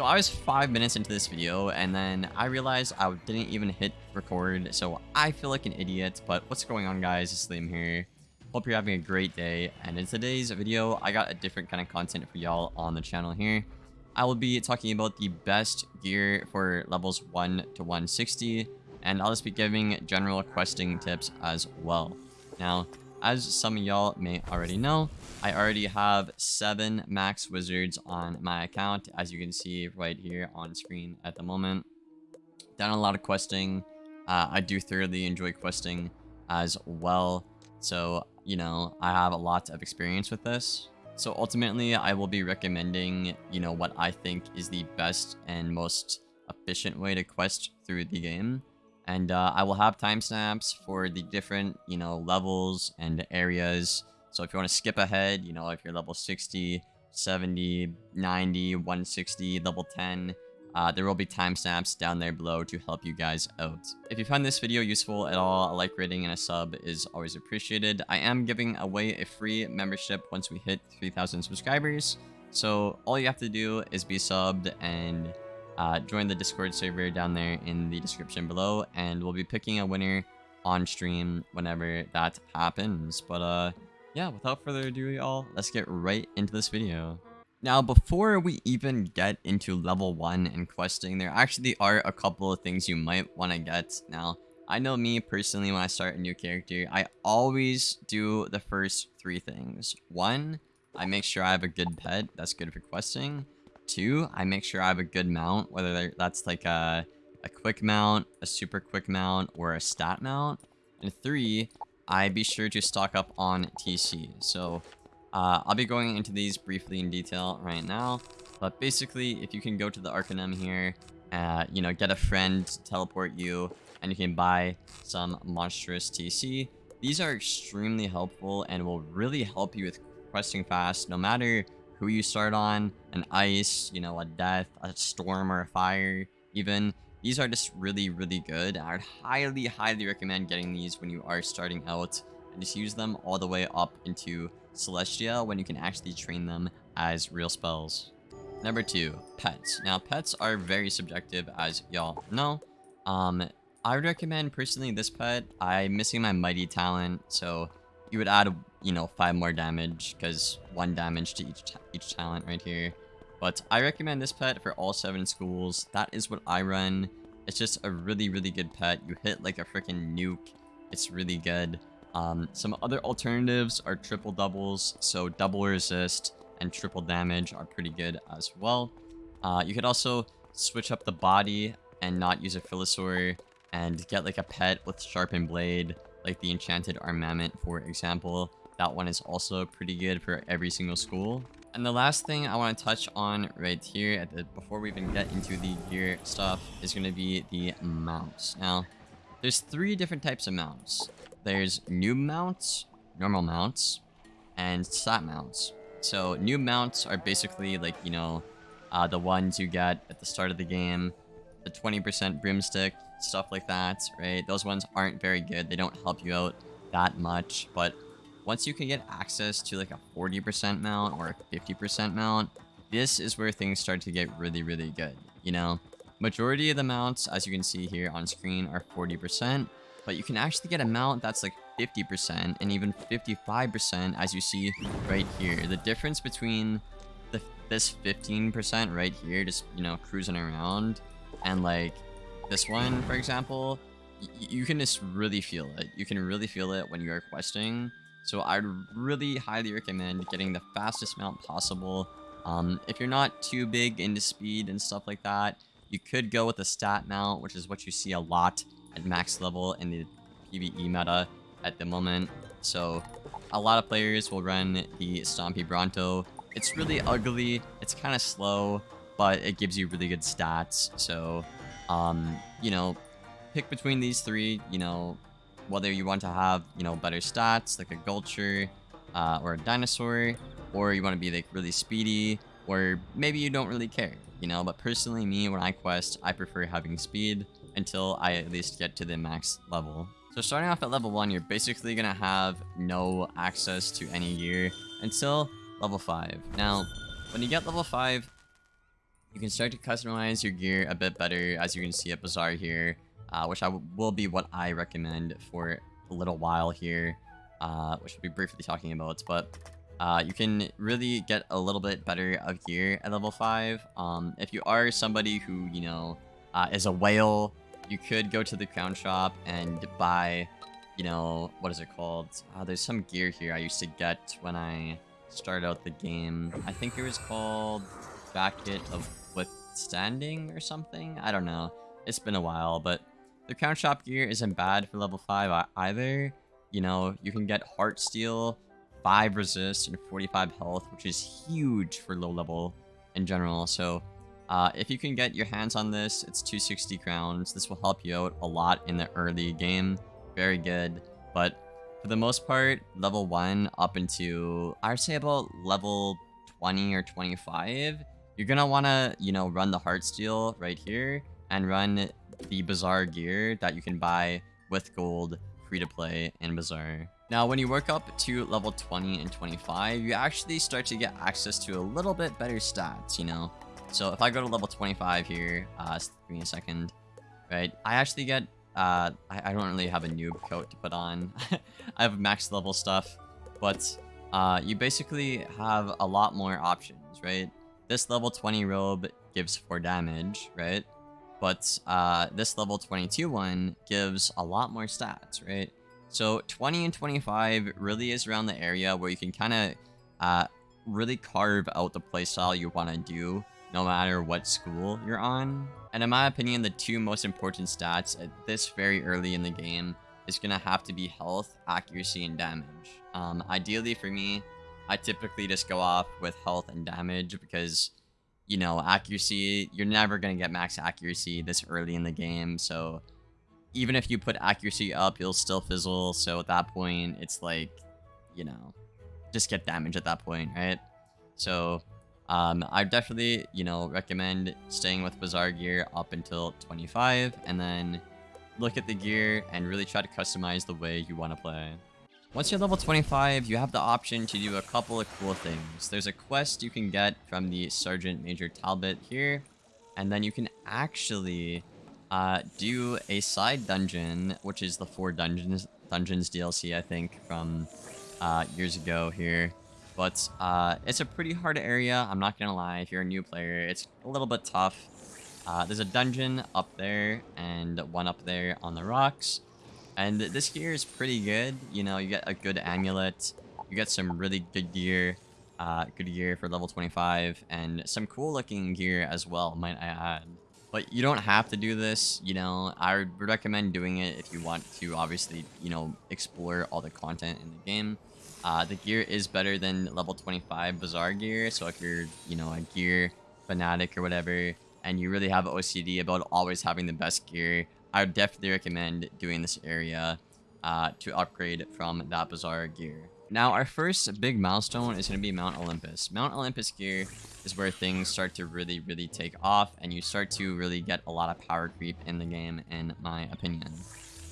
So I was five minutes into this video and then I realized I didn't even hit record. So I feel like an idiot, but what's going on guys? It's Liam here. Hope you're having a great day. And in today's video, I got a different kind of content for y'all on the channel here. I will be talking about the best gear for levels 1 to 160. And I'll just be giving general questing tips as well. Now, as some of y'all may already know, I already have 7 max wizards on my account, as you can see right here on screen at the moment. Done a lot of questing. Uh, I do thoroughly enjoy questing as well. So, you know, I have a lot of experience with this. So ultimately, I will be recommending, you know, what I think is the best and most efficient way to quest through the game. And uh, I will have timestamps for the different, you know, levels and areas. So if you want to skip ahead, you know, if you're level 60, 70, 90, 160, level 10, uh, there will be timestamps down there below to help you guys out. If you find this video useful at all, a like rating and a sub is always appreciated. I am giving away a free membership once we hit 3,000 subscribers. So all you have to do is be subbed and uh, join the Discord server down there in the description below, and we'll be picking a winner on stream whenever that happens. But uh, yeah, without further ado, y'all, let's get right into this video. Now, before we even get into level 1 and questing, there actually are a couple of things you might want to get. Now, I know me personally, when I start a new character, I always do the first three things. One, I make sure I have a good pet that's good for questing. Two, I make sure I have a good mount, whether that's like a, a quick mount, a super quick mount, or a stat mount. And three, I be sure to stock up on TC. So uh, I'll be going into these briefly in detail right now. But basically, if you can go to the Arcanum here, uh, you know, get a friend to teleport you, and you can buy some monstrous TC. These are extremely helpful and will really help you with questing fast, no matter who you start on, an ice, you know, a death, a storm, or a fire, even. These are just really, really good. I would highly, highly recommend getting these when you are starting out. And just use them all the way up into Celestia when you can actually train them as real spells. Number two, pets. Now, pets are very subjective, as y'all know. Um, I would recommend, personally, this pet. I'm missing my Mighty talent, so you would add, you know, five more damage because one damage to each each talent right here. But I recommend this pet for all seven schools. That is what I run. It's just a really, really good pet. You hit like a freaking nuke. It's really good. Um, some other alternatives are triple doubles. So double resist and triple damage are pretty good as well. Uh, you could also switch up the body and not use a Filosaur and get like a pet with sharpened blade like the Enchanted Armament, for example. That one is also pretty good for every single school. And the last thing I want to touch on right here, the, before we even get into the gear stuff, is going to be the mounts. Now, there's three different types of mounts. There's new mounts, normal mounts, and stat mounts. So new mounts are basically like, you know, uh, the ones you get at the start of the game. The 20% broomstick, stuff like that, right? Those ones aren't very good. They don't help you out that much, but once you can get access to like a 40% mount or a 50% mount, this is where things start to get really, really good, you know? Majority of the mounts, as you can see here on screen, are 40%, but you can actually get a mount that's like 50% and even 55% as you see right here. The difference between the, this 15% right here, just, you know, cruising around, and like this one, for example, you can just really feel it. You can really feel it when you are questing. So I'd really highly recommend getting the fastest mount possible. Um, if you're not too big into speed and stuff like that, you could go with a stat mount, which is what you see a lot at max level in the PvE meta at the moment. So a lot of players will run the Stompy Bronto. It's really ugly, it's kind of slow, but it gives you really good stats. So um, you know, pick between these three, you know, whether you want to have, you know, better stats, like a Gulcher, uh, or a Dinosaur, or you want to be, like, really speedy, or maybe you don't really care, you know, but personally, me, when I quest, I prefer having speed until I at least get to the max level. So starting off at level 1, you're basically going to have no access to any gear until level 5. Now, when you get level 5, you can start to customize your gear a bit better as you can see at Bazaar here, uh, which I will be what I recommend for a little while here, uh, which we'll be briefly talking about. But uh, you can really get a little bit better of gear at level 5. Um, if you are somebody who, you know, uh, is a whale, you could go to the crown shop and buy, you know, what is it called? Uh, there's some gear here I used to get when I started out the game. I think it was called Jacket of Withstanding or something? I don't know. It's been a while, but the crown shop gear isn't bad for level 5 either. You know, you can get Heart Steel, 5 resist and 45 health, which is huge for low level in general. So uh, if you can get your hands on this, it's 260 crowns. This will help you out a lot in the early game. Very good. But for the most part, level 1 up into, I'd say about level 20 or 25, you're want to, you know, run the heart steel right here and run the Bazaar gear that you can buy with gold free to play in Bazaar. Now, when you work up to level 20 and 25, you actually start to get access to a little bit better stats, you know? So if I go to level 25 here, uh, give me a second, right? I actually get, uh, I, I don't really have a noob coat to put on. I have max level stuff, but uh, you basically have a lot more options, right? This level 20 robe gives 4 damage, right? But uh, this level 22 one gives a lot more stats, right? So 20 and 25 really is around the area where you can kind of uh, really carve out the playstyle you want to do no matter what school you're on. And in my opinion, the two most important stats at this very early in the game is going to have to be health, accuracy, and damage. Um, ideally for me, I typically just go off with health and damage because, you know, accuracy, you're never going to get max accuracy this early in the game. So even if you put accuracy up, you'll still fizzle. So at that point, it's like, you know, just get damage at that point, right? So um, I definitely, you know, recommend staying with Bazaar gear up until 25 and then look at the gear and really try to customize the way you want to play. Once you're level 25, you have the option to do a couple of cool things. There's a quest you can get from the Sergeant Major Talbot here, and then you can actually uh, do a side dungeon, which is the four dungeons dungeons DLC, I think, from uh, years ago here. But uh, it's a pretty hard area, I'm not gonna lie. If you're a new player, it's a little bit tough. Uh, there's a dungeon up there and one up there on the rocks. And this gear is pretty good. You know, you get a good amulet. You get some really good gear. Uh, good gear for level 25. And some cool looking gear as well, might I add. But you don't have to do this, you know, I would recommend doing it if you want to obviously, you know, explore all the content in the game. Uh, the gear is better than level 25 Bazaar gear, so if you're, you know, a gear fanatic or whatever, and you really have OCD about always having the best gear, I would definitely recommend doing this area uh, to upgrade from that Bazaar gear. Now, our first big milestone is going to be Mount Olympus. Mount Olympus gear is where things start to really, really take off, and you start to really get a lot of power creep in the game, in my opinion.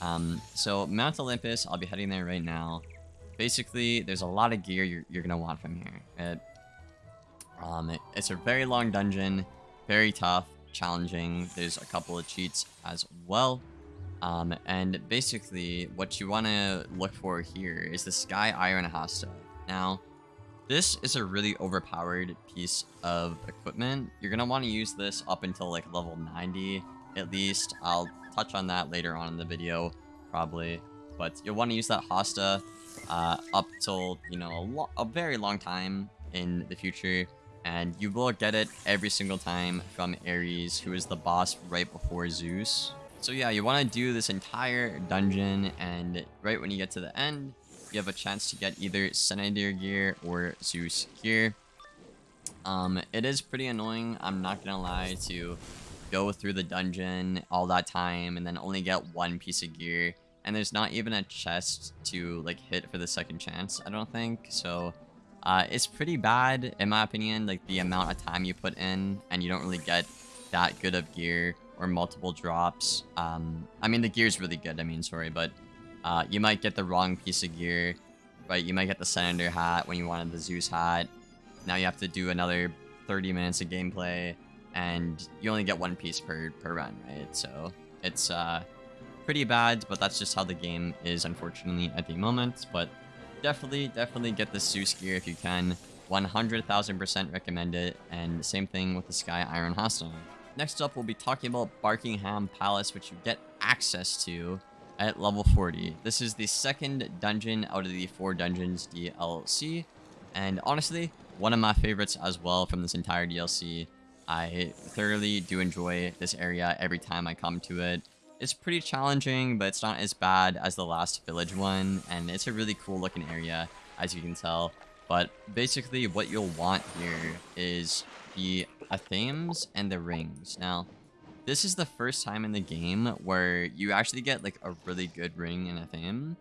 Um, so, Mount Olympus, I'll be heading there right now. Basically, there's a lot of gear you're, you're going to want from here. It, um, it, it's a very long dungeon, very tough, challenging. There's a couple of cheats as well. Um, and basically, what you want to look for here is the Sky Iron Hasta. Now, this is a really overpowered piece of equipment. You're going to want to use this up until like level 90 at least. I'll touch on that later on in the video, probably. But you'll want to use that Hasta uh, up till, you know, a, a very long time in the future. And you will get it every single time from Ares, who is the boss right before Zeus. So yeah, you want to do this entire dungeon, and right when you get to the end, you have a chance to get either Senator gear or Zeus gear. Um, it is pretty annoying, I'm not gonna lie, to go through the dungeon all that time and then only get one piece of gear. And there's not even a chest to like hit for the second chance, I don't think. So uh, it's pretty bad, in my opinion, like the amount of time you put in and you don't really get that good of gear or multiple drops. Um, I mean, the gear is really good, I mean, sorry, but uh, you might get the wrong piece of gear, right? You might get the Senator hat when you wanted the Zeus hat. Now you have to do another 30 minutes of gameplay, and you only get one piece per, per run, right? So it's uh, pretty bad, but that's just how the game is, unfortunately, at the moment. But definitely, definitely get the Zeus gear if you can. 100,000% recommend it, and same thing with the Sky Iron Hasta. Next up, we'll be talking about Barkingham Palace, which you get access to at level 40. This is the second dungeon out of the four dungeons DLC, and honestly, one of my favorites as well from this entire DLC. I thoroughly do enjoy this area every time I come to it. It's pretty challenging, but it's not as bad as the last village one, and it's a really cool looking area, as you can tell. But basically, what you'll want here is the Athames and the rings. Now, this is the first time in the game where you actually get like a really good ring and Athame.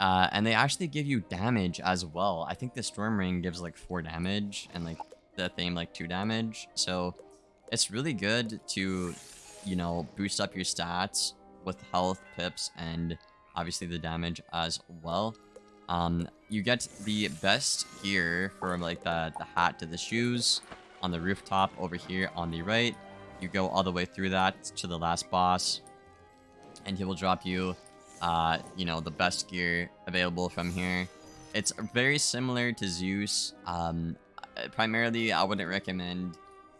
Uh, and they actually give you damage as well. I think the Storm Ring gives like 4 damage and like the Athame like 2 damage. So it's really good to, you know, boost up your stats with health, pips, and obviously the damage as well. Um, you get the best gear from like the, the hat to the shoes on the rooftop over here on the right. You go all the way through that to the last boss, and he will drop you, uh, you know, the best gear available from here. It's very similar to Zeus. Um, primarily, I wouldn't recommend,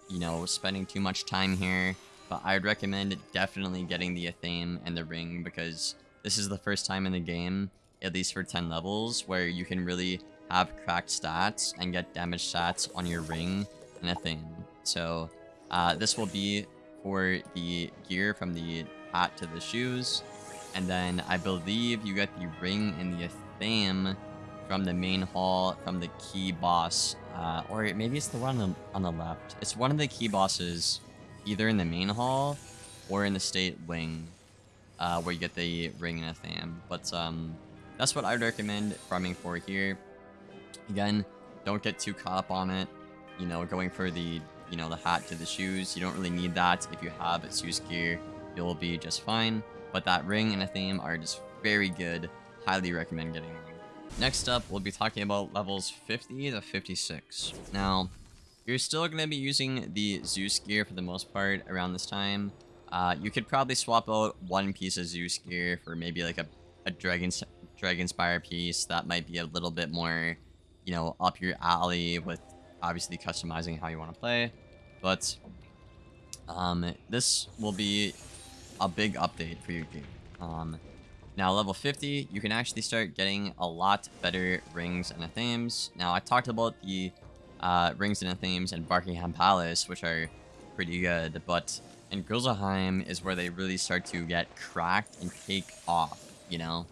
you know, spending too much time here, but I'd recommend definitely getting the Athame and the ring because this is the first time in the game, at least for 10 levels, where you can really have cracked stats and get damage stats on your ring and Athame. So uh, this will be for the gear from the hat to the shoes. And then I believe you get the ring and the Athame from the main hall from the key boss. Uh, or maybe it's the one on the, on the left. It's one of the key bosses either in the main hall or in the state wing uh, where you get the ring and Athame. But um, that's what I'd recommend farming for here. Again, don't get too caught up on it. You know, going for the you know, the hat to the shoes. You don't really need that. If you have Zeus gear, you'll be just fine. But that ring and Athame are just very good. Highly recommend getting them. Next up, we'll be talking about levels 50 to 56. Now, you're still going to be using the Zeus gear for the most part around this time. Uh, you could probably swap out one piece of Zeus gear for maybe like a, a Dragon, Dragonspyre piece that might be a little bit more, you know, up your alley with obviously customizing how you want to play. But um, this will be a big update for your game. Um, now, level 50, you can actually start getting a lot better rings and Athames. Now, I talked about the uh, rings and Athames in Barkingham Palace, which are pretty good, but in Grizzleheim is where they really start to get cracked and take off, you know?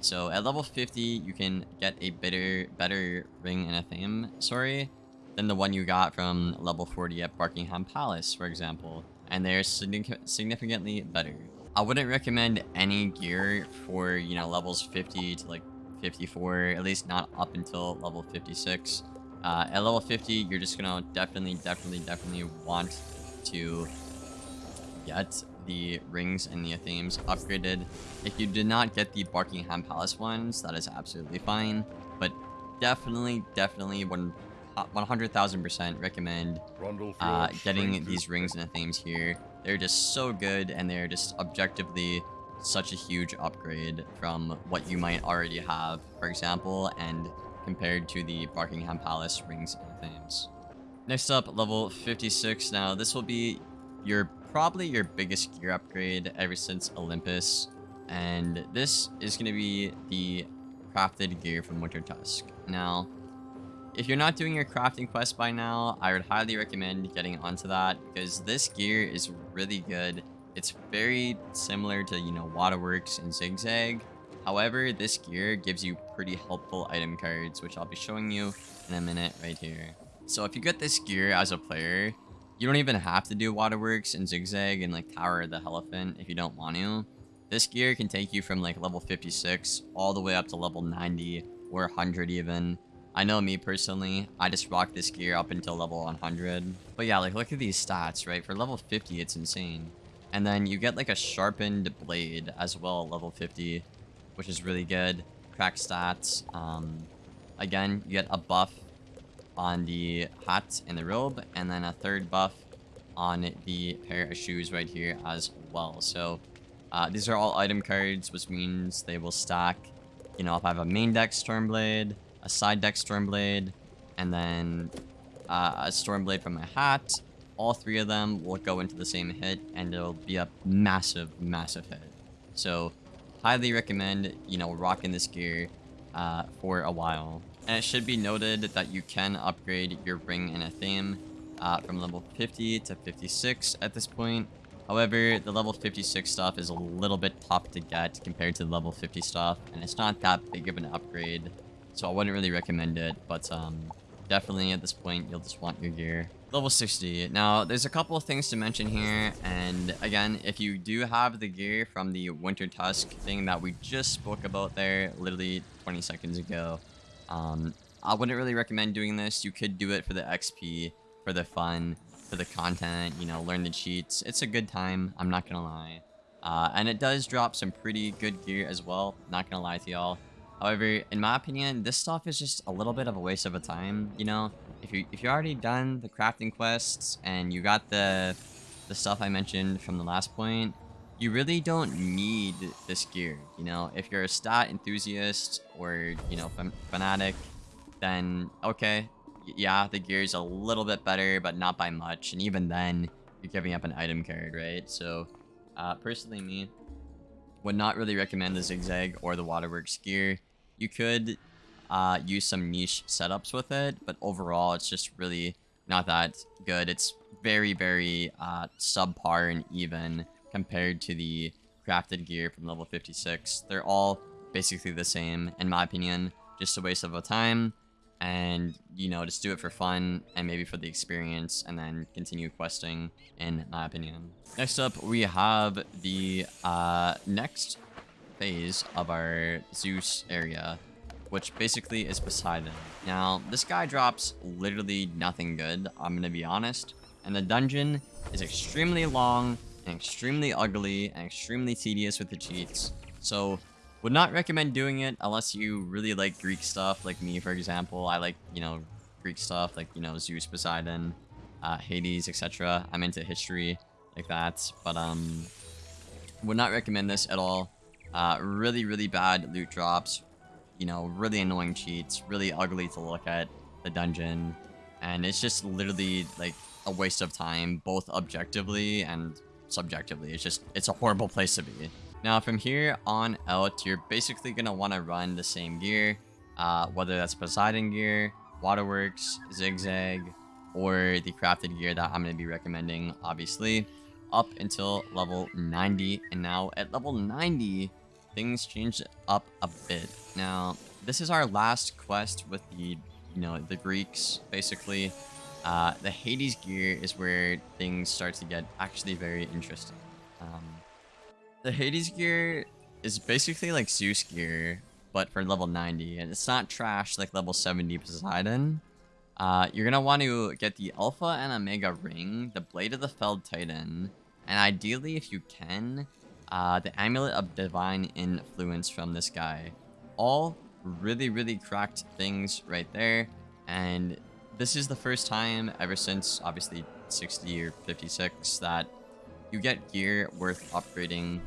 So at level 50, you can get a better, better ring and Athame, sorry, than the one you got from level 40 at Barkingham Palace, for example, and they're significantly better. I wouldn't recommend any gear for, you know, levels 50 to like 54, at least not up until level 56. Uh, at level 50, you're just gonna definitely, definitely, definitely want to get the rings and the Athames upgraded. If you did not get the Barkingham Palace ones, that is absolutely fine, but definitely, definitely, when 100,000% recommend uh, getting these rings and Athames here. They're just so good, and they're just objectively such a huge upgrade from what you might already have, for example, and compared to the Barkingham Palace rings and Athames. Next up, level 56. Now, this will be your probably your biggest gear upgrade ever since Olympus, and this is going to be the crafted gear from Wintertusk. Now, if you're not doing your crafting quest by now, I would highly recommend getting onto that because this gear is really good. It's very similar to, you know, Waterworks and Zigzag. However, this gear gives you pretty helpful item cards, which I'll be showing you in a minute right here. So if you get this gear as a player, you don't even have to do Waterworks and Zigzag and like Tower of the Elephant if you don't want to. This gear can take you from like level 56 all the way up to level 90 or 100 even. I know me personally, I just rock this gear up until level 100. But yeah, like look at these stats, right? For level 50, it's insane. And then you get like a sharpened blade as well, level 50, which is really good. Crack stats. Um, again, you get a buff on the hat and the robe, and then a third buff on the pair of shoes right here as well. So uh, these are all item cards, which means they will stack. You know, if I have a main deck Stormblade, a side deck Stormblade, and then uh, a Stormblade from my hat, all three of them will go into the same hit, and it'll be a massive, massive hit. So highly recommend, you know, rocking this gear uh, for a while. And it should be noted that you can upgrade your ring and Athame uh, from level 50 to 56 at this point. However, the level 56 stuff is a little bit tough to get compared to the level 50 stuff, and it's not that big of an upgrade, so I wouldn't really recommend it, but um, definitely at this point, you'll just want your gear. Level 60. Now, there's a couple of things to mention here, and again, if you do have the gear from the Wintertusk thing that we just spoke about there, literally 20 seconds ago, um, I wouldn't really recommend doing this. You could do it for the XP, for the fun, for the content, you know, learn the cheats. It's a good time, I'm not gonna lie. Uh, and it does drop some pretty good gear as well, not gonna lie to y'all. However, in my opinion, this stuff is just a little bit of a waste of a time, you know? If you if you already done the crafting quests and you got the the stuff I mentioned from the last point, you really don't need this gear, you know? If you're a stat enthusiast or, you know, fanatic, then okay, yeah, the gear is a little bit better, but not by much. And even then, you're giving up an item card, right? So, uh, personally, me, would not really recommend the Zigzag or the Waterworks gear. You could uh, use some niche setups with it, but overall, it's just really not that good. It's very, very uh, subpar and even compared to the crafted gear from level 56. They're all basically the same, in my opinion. Just a waste of a time and you know just do it for fun and maybe for the experience and then continue questing in my opinion next up we have the uh next phase of our zeus area which basically is poseidon now this guy drops literally nothing good i'm gonna be honest and the dungeon is extremely long and extremely ugly and extremely tedious with the cheats so would not recommend doing it unless you really like Greek stuff, like me, for example. I like, you know, Greek stuff, like, you know, Zeus, Poseidon, uh, Hades, etc. I'm into history like that, but, um, would not recommend this at all. Uh, really, really bad loot drops, you know, really annoying cheats, really ugly to look at, the dungeon, and it's just literally, like, a waste of time, both objectively and subjectively. It's just, it's a horrible place to be. Now, from here on out, you're basically going to want to run the same gear, uh, whether that's Poseidon gear, Waterworks, Zigzag, or the crafted gear that I'm going to be recommending, obviously, up until level 90. And now, at level 90, things changed up a bit. Now, this is our last quest with the, you know, the Greeks, basically. Uh, the Hades gear is where things start to get actually very interesting. Um, the Hades gear is basically like Zeus gear, but for level 90. And it's not trash like level 70 Poseidon. Uh, you're going to want to get the Alpha and Omega Ring, the Blade of the Felled Titan, and ideally, if you can, uh, the Amulet of Divine Influence from this guy. All really, really cracked things right there. And this is the first time ever since, obviously, 60 or 56 that you get gear worth upgrading.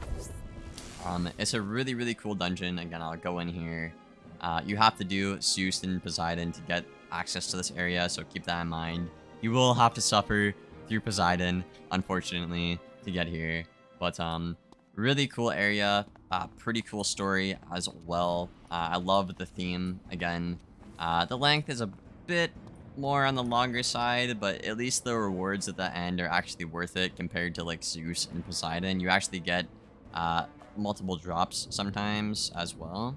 Um, it's a really, really cool dungeon. Again, I'll go in here. Uh, you have to do Zeus and Poseidon to get access to this area, so keep that in mind. You will have to suffer through Poseidon, unfortunately, to get here. But, um, really cool area. Uh, pretty cool story as well. Uh, I love the theme, again. Uh, the length is a bit more on the longer side, but at least the rewards at the end are actually worth it compared to like Zeus and Poseidon. You actually get uh, multiple drops sometimes as well.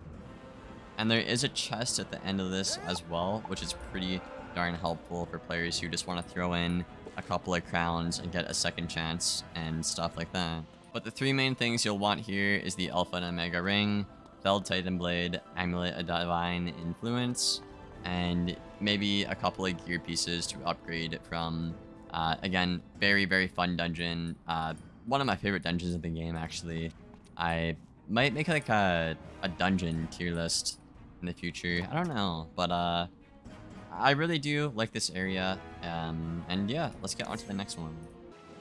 And there is a chest at the end of this as well, which is pretty darn helpful for players who just want to throw in a couple of crowns and get a second chance and stuff like that. But the three main things you'll want here is the Alpha and Omega Ring, Felled Titan Blade, Amulet of Divine Influence, and maybe a couple of gear pieces to upgrade from, uh, again, very, very fun dungeon. Uh, one of my favorite dungeons in the game, actually. I might make like a, a dungeon tier list in the future. I don't know, but uh, I really do like this area. Um, and yeah, let's get on to the next one.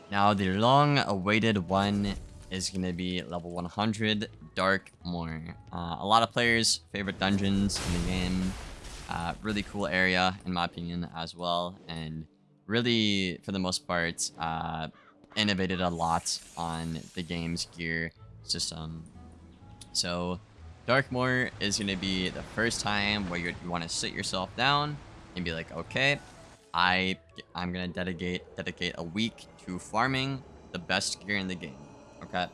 Now, the long-awaited one is going to be level 100, Darkmoor. Uh, a lot of players' favorite dungeons in the game. Uh, really cool area, in my opinion, as well. And really, for the most part, uh, innovated a lot on the game's gear system. So, Darkmoor is going to be the first time where you, you want to sit yourself down and be like, okay, I, I'm going to dedicate, dedicate a week to farming the best gear in the game. Okay?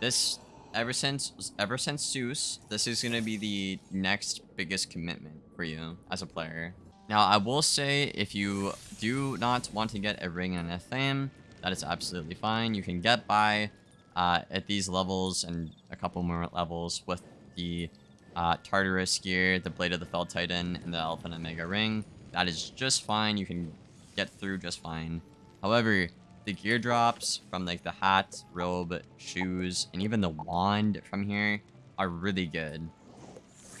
This, ever since, ever since Zeus, this is to be the next biggest commitment for you as a player. Now, I will say, if you do not want to get a ring and Athame, that is absolutely fine. You can get by uh, at these levels and a couple more levels with the uh, Tartarus gear, the Blade of the Fell Titan, and the Alpha and Omega ring. That is just fine. You can get through just fine. However, the gear drops from like the hat, robe, shoes, and even the wand from here are really good.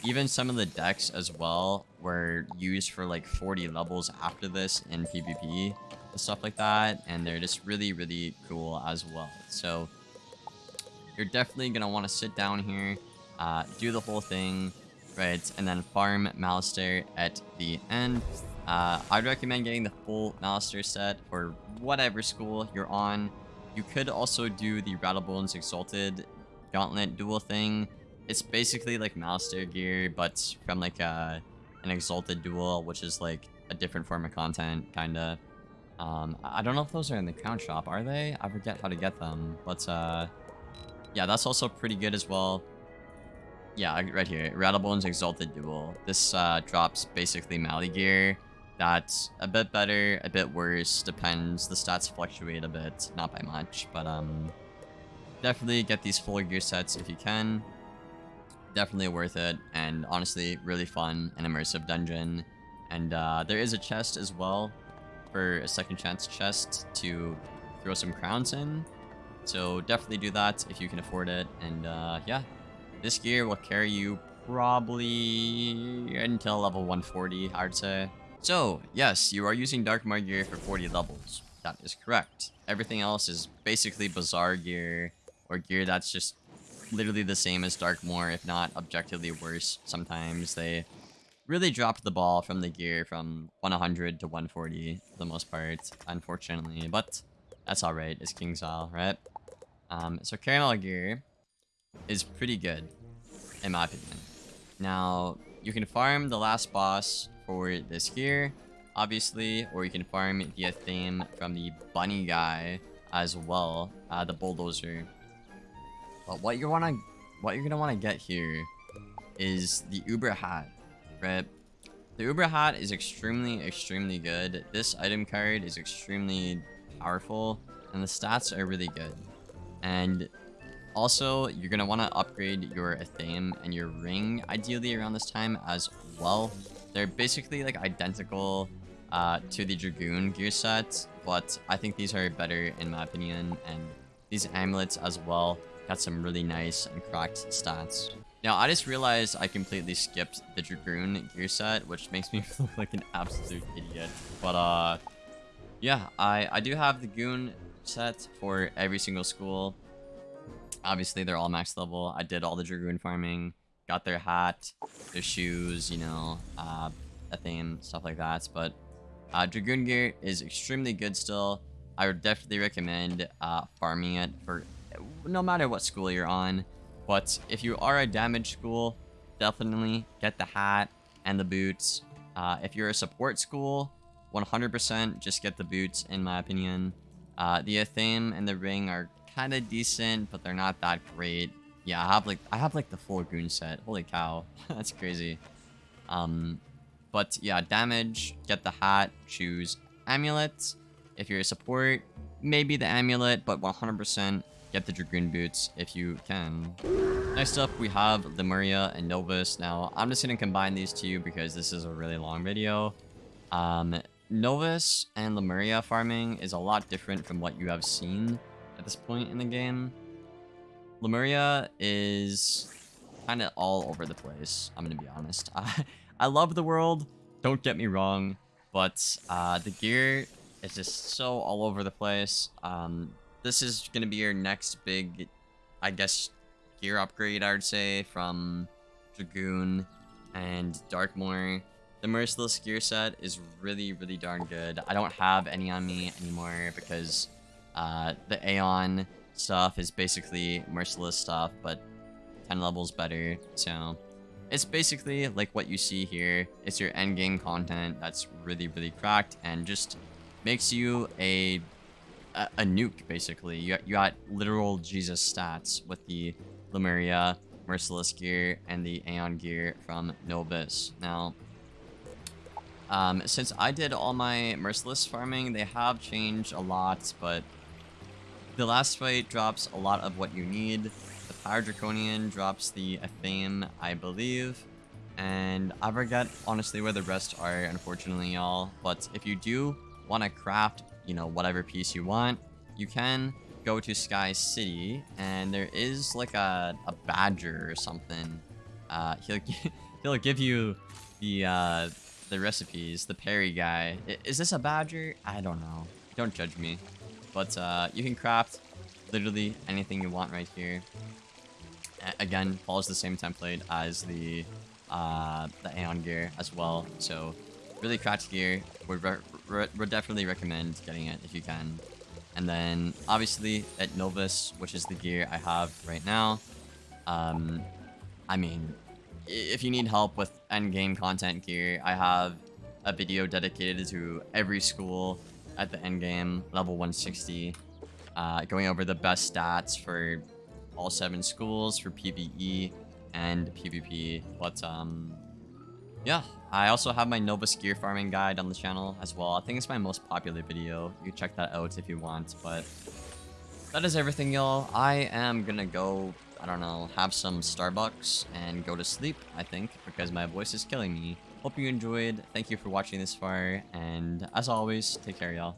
Even some of the decks as well were used for like 40 levels after this in PvP and stuff like that. And they're just really, really cool as well. So you're definitely going to want to sit down here, uh, do the whole thing, right? And then farm Malistaire at the end. Uh, I'd recommend getting the full Master set for whatever school you're on. You could also do the Rattlebones Exalted Gauntlet duel thing it's basically like Master gear, but from like a, an Exalted Duel, which is like a different form of content, kinda. Um, I don't know if those are in the Crown Shop, are they? I forget how to get them, but uh, yeah, that's also pretty good as well. Yeah, right here, Rattlebones Exalted Duel. This uh, drops basically Mali gear. That's a bit better, a bit worse, depends. The stats fluctuate a bit, not by much, but um, definitely get these full gear sets if you can. Definitely worth it and honestly really fun and immersive dungeon. And uh, there is a chest as well for a second chance chest to throw some crowns in. So definitely do that if you can afford it and uh, yeah. This gear will carry you probably until level 140 I'd say so yes you are using Darkmoor gear for 40 levels that is correct everything else is basically Bazaar gear or gear that's just literally the same as Darkmoor, if not objectively worse. Sometimes they really dropped the ball from the gear from 100 to 140 for the most part, unfortunately. But that's alright, it's KingsIsle, right? Um, so Karamelle gear is pretty good, in my opinion. Now, you can farm the last boss for this gear, obviously, or you can farm the theme from the bunny guy as well, uh, the bulldozer. But what you wanna what you're gonna wanna get here is the Uber hat, right? The Uber hat is extremely, extremely good. This item card is extremely powerful, and the stats are really good. And also, you're gonna want to upgrade your Athame and your ring, ideally around this time as well. They're basically like identical uh, to the Dragoon gear set, but I think these are better in my opinion, and these amulets as well Got some really nice and cracked stats. Now, I just realized I completely skipped the Dragoon gear set, which makes me look like an absolute idiot. But, uh, yeah, I, I do have the Goon set for every single school. Obviously, they're all max level. I did all the Dragoon farming, got their hat, their shoes, you know, uh, Athame, stuff like that. But uh, Dragoon gear is extremely good still. I would definitely recommend uh, farming it for no matter what school you're on. But if you are a damage school, definitely get the hat and the boots. Uh, if you're a support school, 100% just get the boots, in my opinion. Uh, the Athame and the ring are kind of decent, but they're not that great. Yeah, I have like I have like the full goon set. Holy cow, that's crazy. Um, but yeah, damage, get the hat, choose amulet. If you're a support, maybe the amulet, but 100% get the Dragoon Boots if you can. Next up, we have Lemuria and Novus. Now, I'm just going to combine these two because this is a really long video. Um, Novus and Lemuria farming is a lot different from what you have seen at this point in the game. Lemuria is kind of all over the place, I'm going to be honest. I, I love the world, don't get me wrong, but uh, the gear is just so all over the place. Um, this is going to be your next big, I guess, gear upgrade, I would say, from Dragoon and Darkmoor. The Merciless gear set is really, really darn good. I don't have any on me anymore because uh, the Aeon stuff is basically Merciless stuff, but 10 levels better, so... It's basically like what you see here. It's your endgame content that's really, really cracked and just makes you a a, a nuke, basically. You, you got literal Jesus stats with the Lemuria, Merciless gear, and the Aeon gear from Novus. Now, um, since I did all my Merciless farming, they have changed a lot, but the last fight drops a lot of what you need. The Power Draconian drops the Athame, I believe. And I forget, honestly, where the rest are, unfortunately, y'all. But if you do want to craft, you know, whatever piece you want, you can go to Sky City, and there is, like, a, a badger or something. Uh, he'll, he'll give you the, uh, the recipes, the Perry guy. I, is this a badger? I don't know. Don't judge me. But, uh, you can craft literally anything you want right here. A again, follows the same template as the uh, the Aeon gear as well. So really cracked gear. Would, would definitely recommend getting it if you can. And then obviously at Novus, which is the gear I have right now. Um, I mean, if you need help with end game content gear, I have a video dedicated to every school at the end game, level 160, uh, going over the best stats for all seven schools for PvE and PvP. But um, yeah, I also have my Novus gear farming guide on the channel as well. I think it's my most popular video. You check that out if you want. But that is everything, y'all. I am gonna go, I don't know, have some Starbucks and go to sleep, I think, because my voice is killing me. Hope you enjoyed. Thank you for watching this far. And as always, take care, y'all.